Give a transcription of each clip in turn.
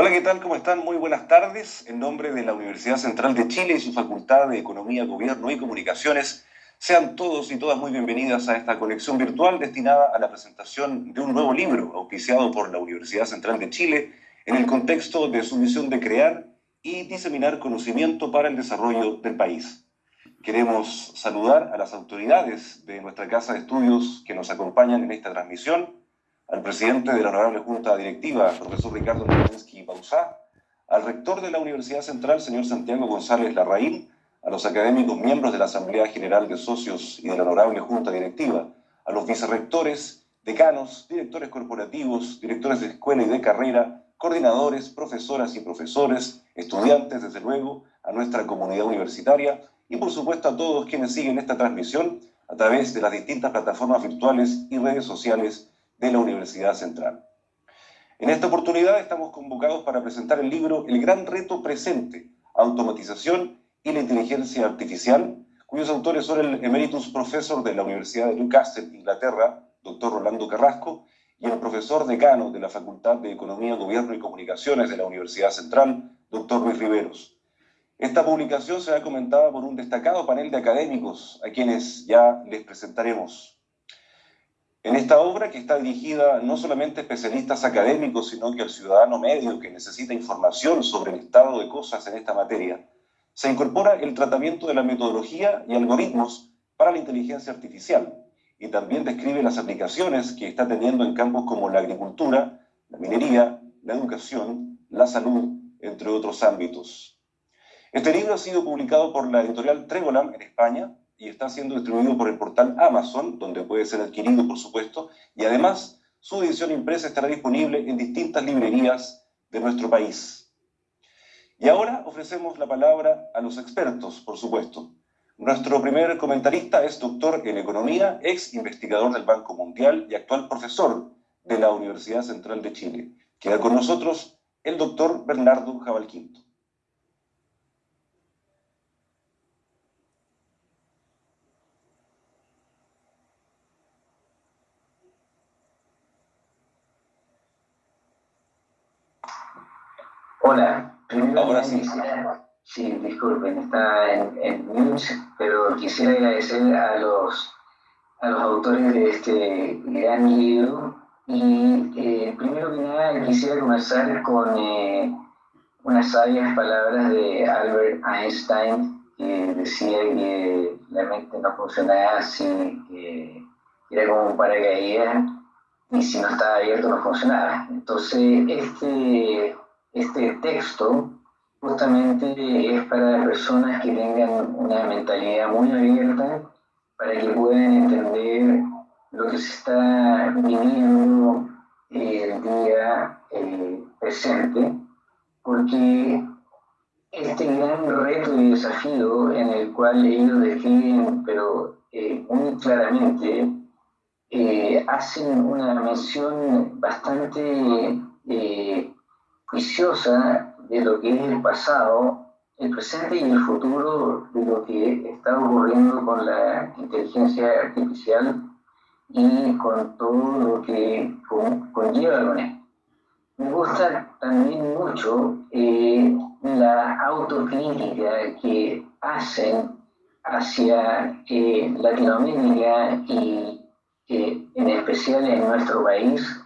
Hola, ¿qué tal? ¿Cómo están? Muy buenas tardes. En nombre de la Universidad Central de Chile y su Facultad de Economía, Gobierno y Comunicaciones, sean todos y todas muy bienvenidas a esta conexión virtual destinada a la presentación de un nuevo libro auspiciado por la Universidad Central de Chile en el contexto de su misión de crear y diseminar conocimiento para el desarrollo del país. Queremos saludar a las autoridades de nuestra Casa de Estudios que nos acompañan en esta transmisión, al presidente de la Honorable Junta Directiva, profesor Ricardo Nowinski Bausá, al rector de la Universidad Central, señor Santiago González Larraín, a los académicos miembros de la Asamblea General de Socios y de la Honorable Junta Directiva, a los vicerrectores, decanos, directores corporativos, directores de escuela y de carrera, coordinadores, profesoras y profesores, estudiantes, desde luego, a nuestra comunidad universitaria y por supuesto a todos quienes siguen esta transmisión a través de las distintas plataformas virtuales y redes sociales de la Universidad Central. En esta oportunidad estamos convocados para presentar el libro El gran reto presente, automatización y la inteligencia artificial, cuyos autores son el emeritus profesor de la Universidad de Newcastle, Inglaterra, doctor Rolando Carrasco, y el profesor decano de la Facultad de Economía, Gobierno y Comunicaciones de la Universidad Central, doctor Luis Riveros. Esta publicación será comentada por un destacado panel de académicos, a quienes ya les presentaremos. En esta obra, que está dirigida no solamente a especialistas académicos, sino que al ciudadano medio que necesita información sobre el estado de cosas en esta materia, se incorpora el tratamiento de la metodología y algoritmos para la inteligencia artificial y también describe las aplicaciones que está teniendo en campos como la agricultura, la minería, la educación, la salud, entre otros ámbitos. Este libro ha sido publicado por la editorial Tregolam en España y está siendo distribuido por el portal Amazon, donde puede ser adquirido, por supuesto, y además su edición impresa estará disponible en distintas librerías de nuestro país. Y ahora ofrecemos la palabra a los expertos, por supuesto. Nuestro primer comentarista es doctor en economía, ex investigador del Banco Mundial y actual profesor de la Universidad Central de Chile. Queda con nosotros el doctor Bernardo Jabalquinto. Hola, primero Ahora sí. sí, disculpen, está en, en mute, pero quisiera agradecer a los, a los autores de este gran libro y eh, primero que nada quisiera comenzar con eh, unas sabias palabras de Albert Einstein que decía que la mente no funcionaba así, que era como un paracaídas y si no estaba abierto no funcionaba. Entonces, este este texto justamente es para personas que tengan una mentalidad muy abierta, para que puedan entender lo que se está viviendo eh, el día eh, presente, porque este gran reto y desafío en el cual ellos describen, pero eh, muy claramente, hacen una mención bastante juiciosa de lo que es el pasado, el presente y el futuro de lo que está ocurriendo con la inteligencia artificial y con todo lo que conlleva con esto. Me gusta también mucho eh, la autocrítica que hacen hacia eh, Latinoamérica y eh, en especial en nuestro país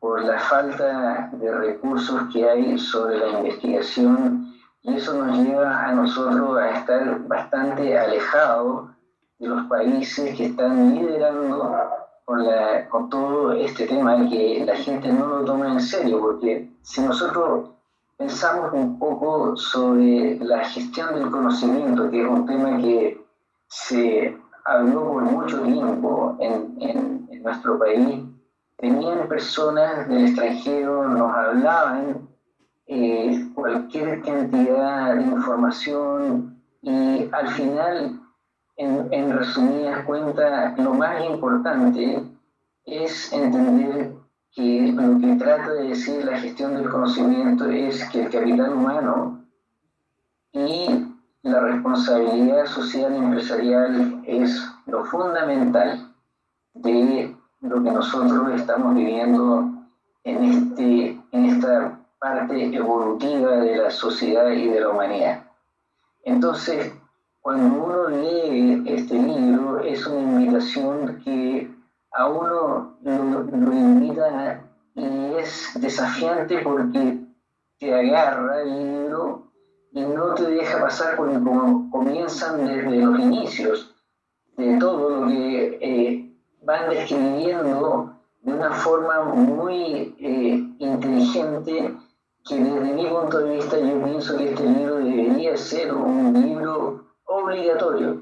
por la falta de recursos que hay sobre la investigación y eso nos lleva a nosotros a estar bastante alejados de los países que están liderando con, la, con todo este tema que la gente no lo toma en serio, porque si nosotros pensamos un poco sobre la gestión del conocimiento, que es un tema que se habló por mucho tiempo en, en, en nuestro país, venían personas del extranjero, nos hablaban eh, cualquier cantidad de información y al final, en, en resumidas cuentas, lo más importante es entender que lo que trata de decir la gestión del conocimiento es que el capital humano y la responsabilidad social y empresarial es lo fundamental de lo que nosotros estamos viviendo en, este, en esta parte evolutiva de la sociedad y de la humanidad. Entonces, cuando uno lee este libro, es una invitación que a uno lo, lo invita y es desafiante porque te agarra el libro y no te deja pasar como comienzan desde los inicios de todo lo que eh, van describiendo de una forma muy eh, inteligente que desde mi punto de vista yo pienso que este libro debería ser un libro obligatorio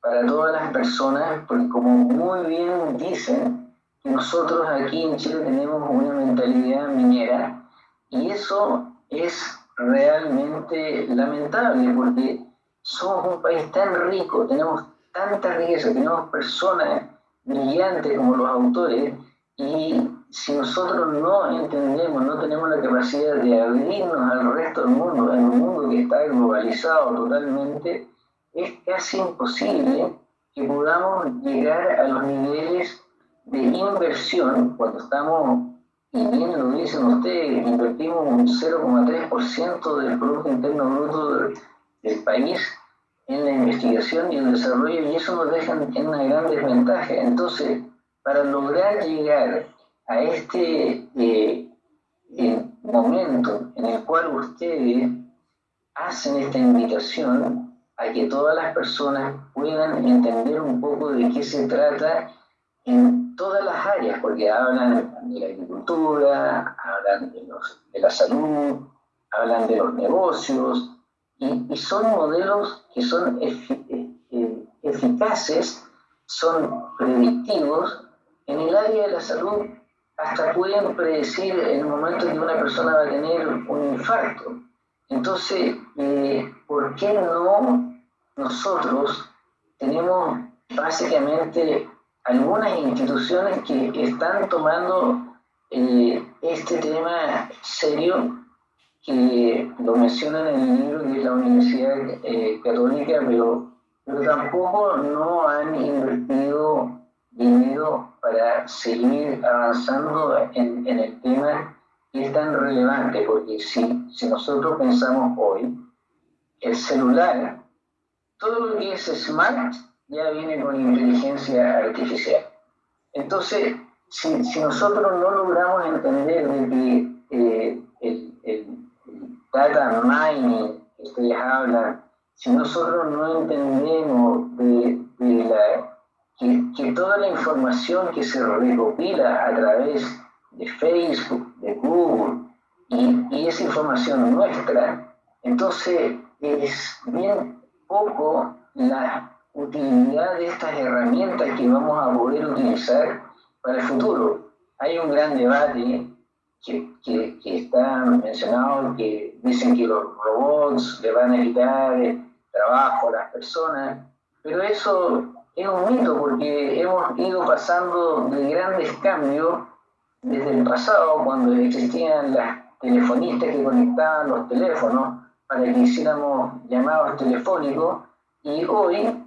para todas las personas, porque como muy bien dicen, nosotros aquí en Chile tenemos una mentalidad minera y eso es realmente lamentable porque somos un país tan rico, tenemos tanta riqueza, tenemos personas brillantes como los autores y si nosotros no entendemos, no tenemos la capacidad de abrirnos al resto del mundo, en un mundo que está globalizado totalmente, es casi imposible que podamos llegar a los niveles de inversión cuando estamos, y bien lo dicen ustedes, invertimos un 0,3% del Producto Interno Bruto del, país en la investigación y el desarrollo, y eso nos deja en una gran desventaja. Entonces, para lograr llegar a este eh, eh, momento en el cual ustedes hacen esta invitación a que todas las personas puedan entender un poco de qué se trata en todas las áreas, porque hablan de la agricultura, hablan de, los, de la salud, hablan de los negocios, y, son modelos que son eh, eficaces, son predictivos en el área de la salud hasta pueden predecir el momento en que una persona va a tener un infarto. Entonces, eh, ¿por qué no nosotros tenemos básicamente algunas instituciones que están tomando eh, este tema serio, que lo mencionan en el libro de la Universidad eh, Católica, pero, pero tampoco no han invertido dinero para seguir avanzando en, en, el tema que es tan relevante, porque si, si nosotros pensamos hoy, el celular, todo lo que es smart ya viene con inteligencia artificial. Entonces, si, si nosotros no logramos entender de que eh, el, el, data mining que ustedes hablan, si nosotros no entendemos de, de la que, toda la información que se recopila a través de Facebook, de Google, y, y esa información nuestra, entonces es bien poco la utilidad de estas herramientas que vamos a poder utilizar para el futuro. Hay un gran debate que, que, que, está mencionado, que dicen que los robots le van a quitar trabajo a las personas, pero eso es un mito porque hemos ido pasando de grandes cambios desde el pasado, cuando existían las telefonistas que conectaban los teléfonos para que hiciéramos llamados telefónicos, y hoy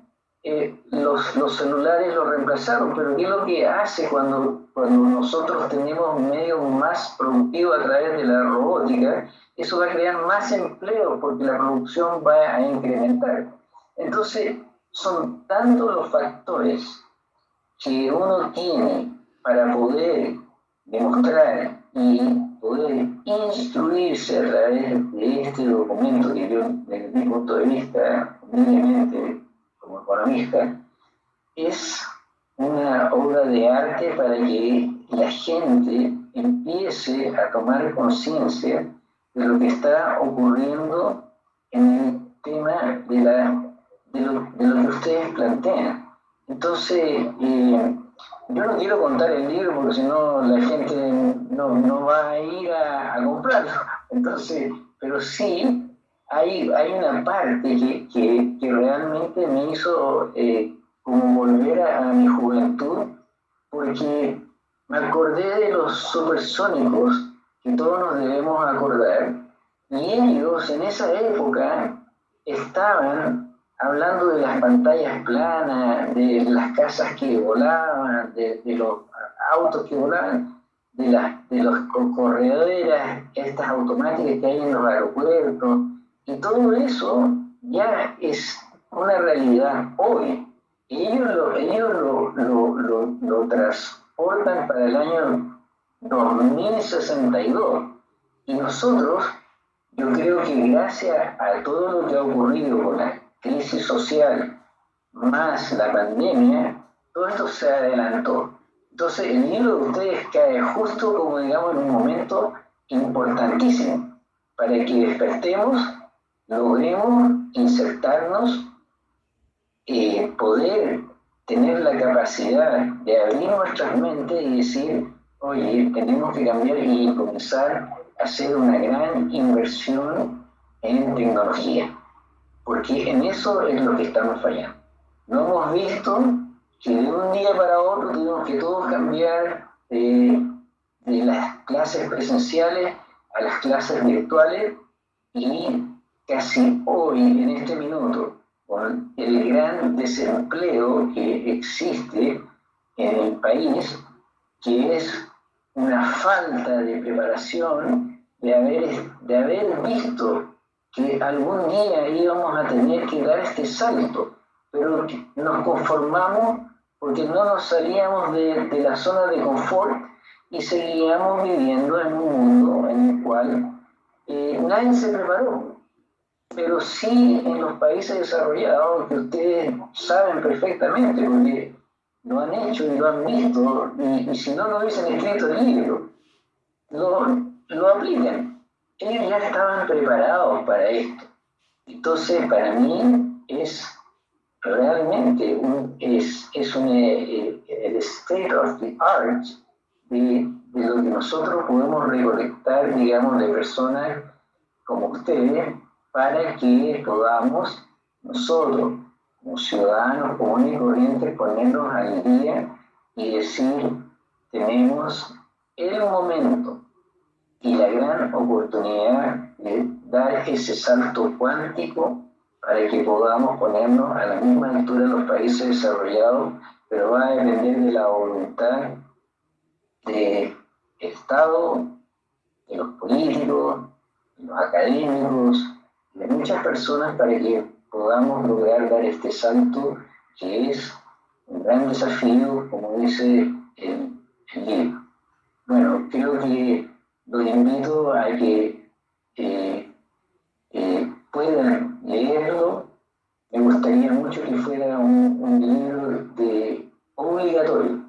eh, los, los, celulares lo reemplazaron, pero ¿qué es lo que hace cuando, cuando nosotros tenemos medios más productivos a través de la robótica? Eso va a crear más empleo porque la producción va a incrementar. Entonces, son tantos los factores que uno tiene para poder demostrar y poder instruirse a través de este documento que yo, desde mi punto de vista, humildemente como economista, es una obra de arte para que la gente empiece a tomar conciencia de lo que está ocurriendo en el tema de la de lo, que ustedes plantean. Entonces, eh, yo no quiero contar el libro porque si no la gente no, no, va a ir a, comprarlo. Entonces, pero sí hay, hay una parte que, que, que realmente me hizo eh, como volver a, a, mi juventud, porque me acordé de los supersónicos que todos nos debemos acordar, y ellos en esa época estaban hablando de las pantallas planas, de las casas que volaban, de, los autos que volaban, de, las de los corredores, estas automáticas que hay en los aeropuertos, y todo eso ya es una realidad hoy. Ellos lo, ellos lo, lo, lo, lo transportan para el año 2062. Y nosotros, yo creo que gracias a todo lo que ha ocurrido con la crisis social más la pandemia, todo esto se adelantó. Entonces, el libro de ustedes cae justo como, digamos, en un momento importantísimo para que despertemos, logremos insertarnos, eh, poder tener la capacidad de abrir nuestras mentes y decir, oye, tenemos que cambiar y comenzar a hacer una gran inversión en tecnología, porque en eso es lo que estamos fallando. No hemos visto que de un día para otro tuvimos que todos cambiar de, las clases presenciales a las clases virtuales y casi hoy, en este minuto, con el gran desempleo que existe en el país, que es una falta de preparación, de haber, de haber visto que algún día íbamos a tener que dar este salto, pero nos conformamos porque no nos salíamos de, de la zona de confort y seguíamos viviendo en un mundo en el cual eh, nadie se preparó. Pero sí en los países desarrollados, que ustedes saben perfectamente, porque lo han hecho y lo han visto, y, si no lo hubiesen escrito el libro, lo, lo aplican. Ellos ya estaban preparados para esto. Entonces, para mí es realmente es, es un, eh, el state of the art de, de, lo que nosotros podemos recolectar, digamos, de personas como ustedes, para que podamos nosotros, como ciudadanos comunes y corrientes, ponernos al día y decir, tenemos el momento y la gran oportunidad de dar ese salto cuántico para que podamos ponernos a la misma altura de los países desarrollados, pero va a depender de la voluntad del Estado, de los políticos, de los académicos, de muchas personas para que podamos lograr dar este salto que es un gran desafío, como dice el, libro. Bueno, creo que los invito a que eh, eh, puedan leerlo. Me gustaría mucho que fuera un, libro de obligatorio,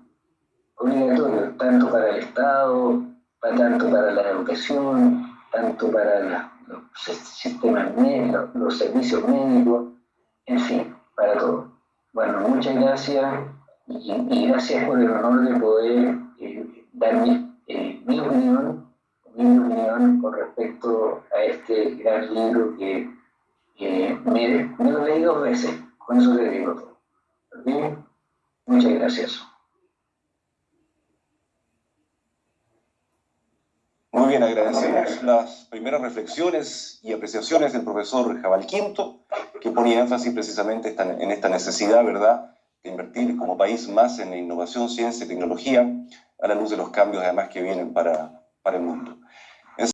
obligatorio, tanto para el Estado, tanto para la educación, tanto para los sistemas médicos, los servicios médicos, en fin, para todo. Bueno, muchas gracias y, gracias por el honor de poder eh, dar mi, eh, mi opinión mi opinión con respecto a este gran libro que, me, lo leí dos veces, con eso le digo todo. Muchas gracias. Muy bien, agradecemos las primeras reflexiones y apreciaciones del profesor Jabal Quinto, que ponía énfasis precisamente en esta necesidad, ¿verdad?, de invertir como país más en innovación, ciencia y tecnología, a la luz de los cambios además que vienen para, para el mundo.